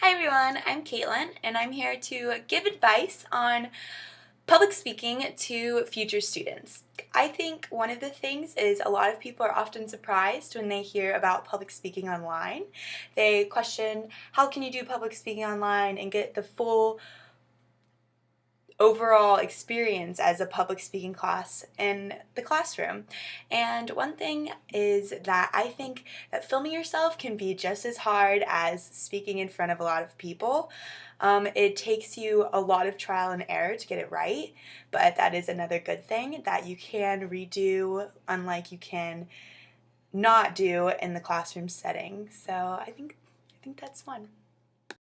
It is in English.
Hi everyone, I'm Caitlin and I'm here to give advice on public speaking to future students. I think one of the things is a lot of people are often surprised when they hear about public speaking online. They question how can you do public speaking online and get the full overall experience as a public speaking class in the classroom. And one thing is that I think that filming yourself can be just as hard as speaking in front of a lot of people. Um, it takes you a lot of trial and error to get it right, but that is another good thing that you can redo unlike you can not do in the classroom setting. So I think I think that's one.